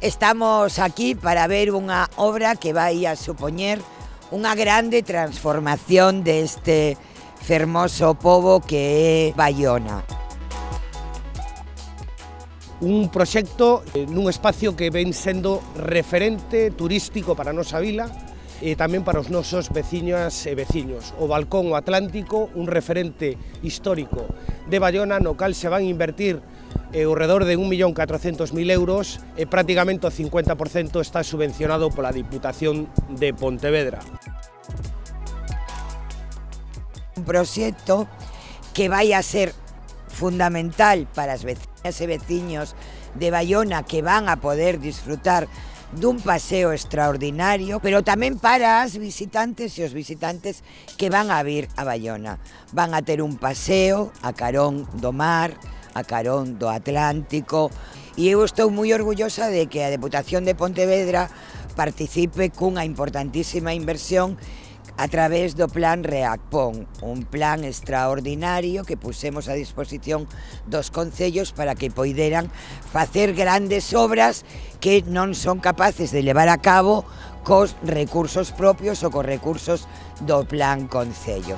Estamos aquí para ver unha obra que vai a supoñer unha grande transformación deste fermoso povo que é Bayona un proxecto eh, nun espacio que ven sendo referente turístico para a nosa vila e tamén para os nosos veciñas e veciños. O Balcón Atlántico, un referente histórico de Bayona, no cal se van a invertir eh, e ao redor de 1.400.000 euros e prácticamente o 50% está subvencionado pola Diputación de Pontevedra. Un proxecto que vai a ser fundamental para as vecinas e veciños de Bayona que van a poder disfrutar dun paseo extraordinario, pero tamén para as visitantes e os visitantes que van a vir a Bayona. Van a ter un paseo a carón do mar, a carón do Atlántico, e eu estou moi orgullosa de que a Deputación de Pontevedra participe cunha importantísima inversión a través do plan REACPON, un plan extraordinario que pusemos a disposición dos concellos para que poideran facer grandes obras que non son capaces de levar a cabo cos recursos propios ou cos recursos do plan Concello.